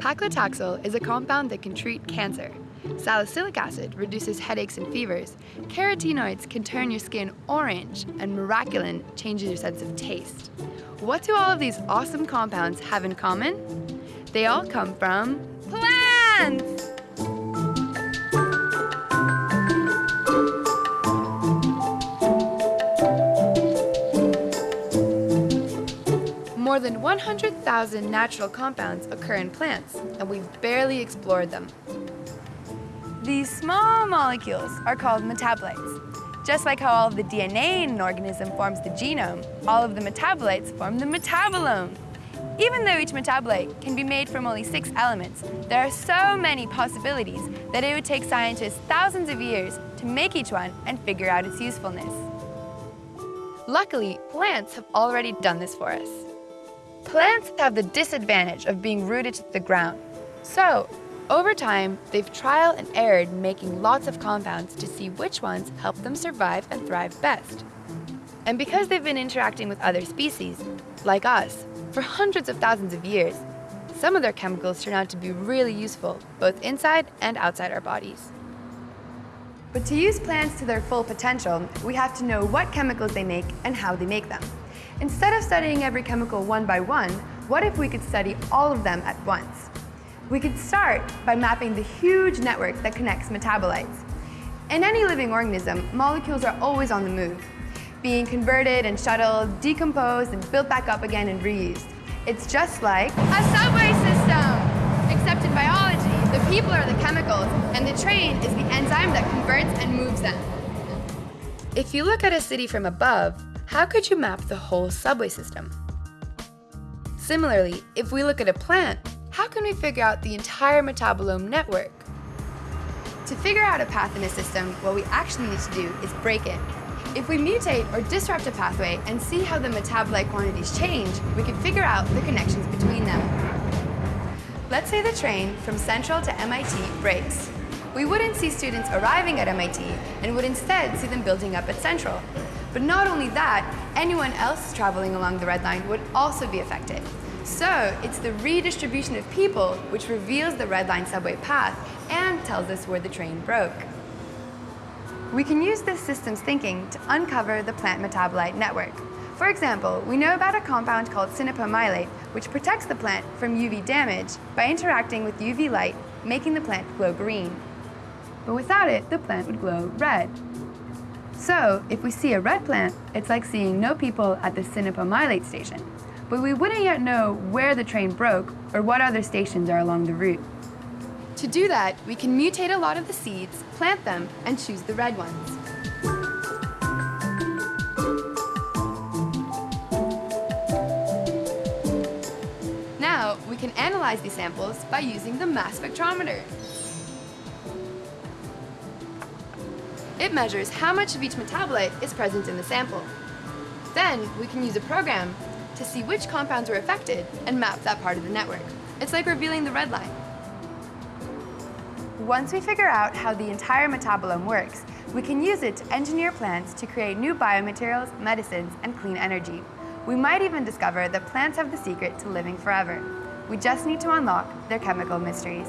Paclitaxel is a compound that can treat cancer. Salicylic acid reduces headaches and fevers. Carotenoids can turn your skin orange, and miraculin changes your sense of taste. What do all of these awesome compounds have in common? They all come from plants! More than 100,000 natural compounds occur in plants, and we've barely explored them. These small molecules are called metabolites. Just like how all of the DNA in an organism forms the genome, all of the metabolites form the metabolome. Even though each metabolite can be made from only six elements, there are so many possibilities that it would take scientists thousands of years to make each one and figure out its usefulness. Luckily, plants have already done this for us. Plants have the disadvantage of being rooted to the ground. So, over time, they've trial and errored making lots of compounds to see which ones help them survive and thrive best. And because they've been interacting with other species, like us, for hundreds of thousands of years, some of their chemicals turn out to be really useful, both inside and outside our bodies. But to use plants to their full potential, we have to know what chemicals they make and how they make them. Instead of studying every chemical one by one, what if we could study all of them at once? We could start by mapping the huge network that connects metabolites. In any living organism, molecules are always on the move, being converted and shuttled, decomposed, and built back up again and reused. It's just like a subway system! Except in biology, the people are the chemicals, and the train is the enzyme that converts and moves them. If you look at a city from above, how could you map the whole subway system? Similarly, if we look at a plant, how can we figure out the entire metabolome network? To figure out a path in a system, what we actually need to do is break it. If we mutate or disrupt a pathway and see how the metabolite quantities change, we can figure out the connections between them. Let's say the train from Central to MIT breaks. We wouldn't see students arriving at MIT and would instead see them building up at Central. But not only that, anyone else traveling along the Red Line would also be affected. So it's the redistribution of people which reveals the Red Line subway path and tells us where the train broke. We can use this systems thinking to uncover the plant metabolite network. For example, we know about a compound called sinapoyl malate, which protects the plant from UV damage by interacting with UV light, making the plant glow green. But without it, the plant would glow red. So, if we see a red plant, it's like seeing no people at the sinapoyl malate station. But we wouldn't yet know where the train broke or what other stations are along the route. To do that, we can mutate a lot of the seeds, plant them, and choose the red ones. Now, we can analyze these samples by using the mass spectrometer. It measures how much of each metabolite is present in the sample. Then we can use a program to see which compounds were affected and map that part of the network. It's like revealing the red line. Once we figure out how the entire metabolome works, we can use it to engineer plants to create new biomaterials, medicines, and clean energy. We might even discover that plants have the secret to living forever. We just need to unlock their chemical mysteries.